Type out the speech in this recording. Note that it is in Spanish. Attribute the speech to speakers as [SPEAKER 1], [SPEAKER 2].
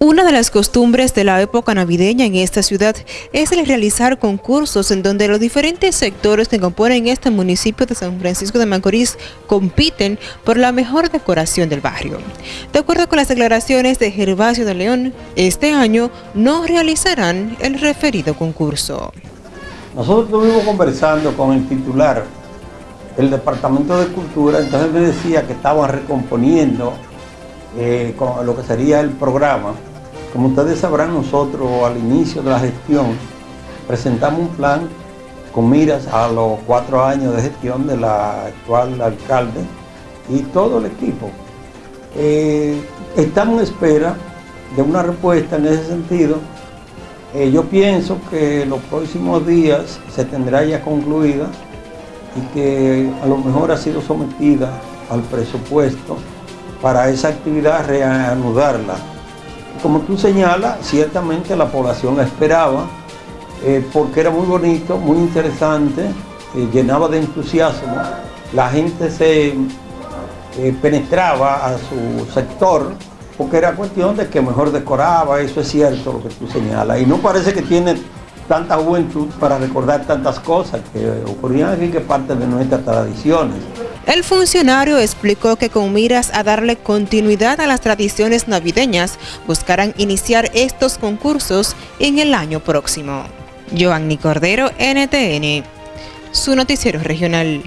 [SPEAKER 1] Una de las costumbres de la época navideña en esta ciudad es el realizar concursos en donde los diferentes sectores que componen este municipio de San Francisco de Macorís compiten por la mejor decoración del barrio. De acuerdo con las declaraciones de Gervasio de León, este año no realizarán el referido concurso.
[SPEAKER 2] Nosotros estuvimos conversando con el titular del Departamento de Cultura, entonces me decía que estaban recomponiendo eh, con lo que sería el programa como ustedes sabrán, nosotros al inicio de la gestión presentamos un plan con miras a los cuatro años de gestión de la actual alcalde y todo el equipo. Eh, estamos en espera de una respuesta en ese sentido. Eh, yo pienso que los próximos días se tendrá ya concluida y que a lo mejor ha sido sometida al presupuesto para esa actividad reanudarla como tú señalas, ciertamente la población la esperaba, eh, porque era muy bonito, muy interesante, eh, llenaba de entusiasmo, la gente se eh, penetraba a su sector, porque era cuestión de que mejor decoraba, eso es cierto lo que tú señalas, y no parece que tiene tanta juventud para recordar tantas cosas que ocurrían aquí que parte de nuestras tradiciones.
[SPEAKER 1] El funcionario explicó que con miras a darle continuidad a las tradiciones navideñas, buscarán iniciar estos concursos en el año próximo. Joanny Cordero, NTN, su noticiero regional.